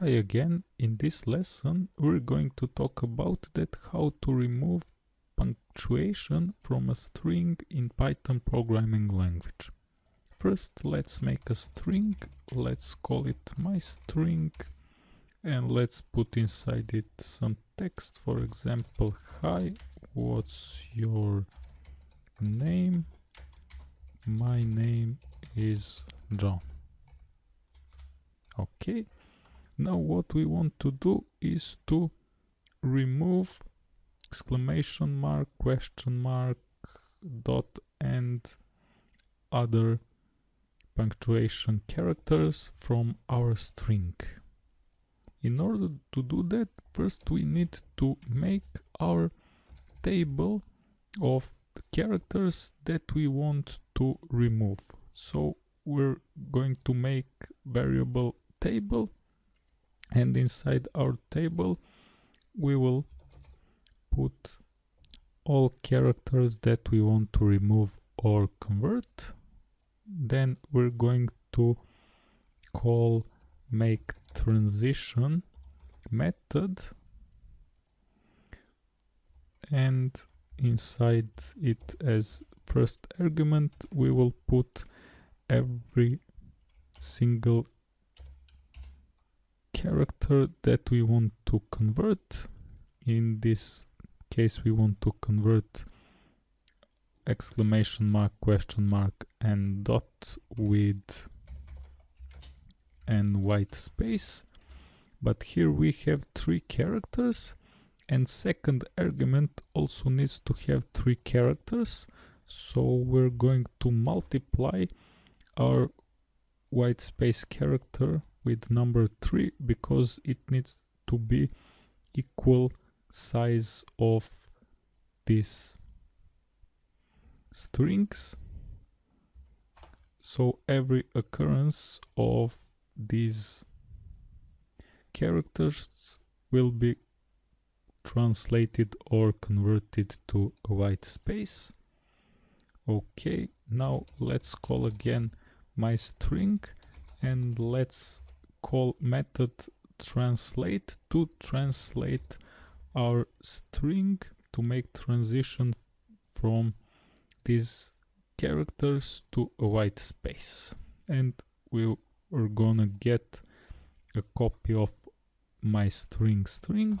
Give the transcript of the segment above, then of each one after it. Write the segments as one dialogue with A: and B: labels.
A: Hi again, in this lesson we're going to talk about that how to remove punctuation from a string in Python programming language. First let's make a string, let's call it my string and let's put inside it some text, for example, hi, what's your name? My name is John. Okay now what we want to do is to remove exclamation mark, question mark, dot and other punctuation characters from our string. In order to do that, first we need to make our table of characters that we want to remove. So we're going to make variable table and inside our table we will put all characters that we want to remove or convert. Then we're going to call make transition method. And inside it as first argument we will put every single character that we want to convert. In this case we want to convert exclamation mark, question mark and dot with and white space. But here we have three characters and second argument also needs to have three characters. So we're going to multiply our white space character with number 3 because it needs to be equal size of these strings. So every occurrence of these characters will be translated or converted to a white space. Okay now let's call again my string and let's call method translate to translate our string to make transition from these characters to a white space. And we are gonna get a copy of my string string.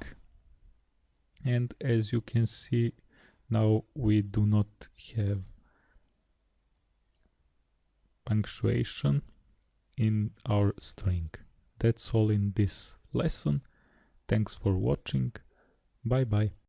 A: And as you can see now we do not have punctuation in our string that's all in this lesson. Thanks for watching. Bye bye.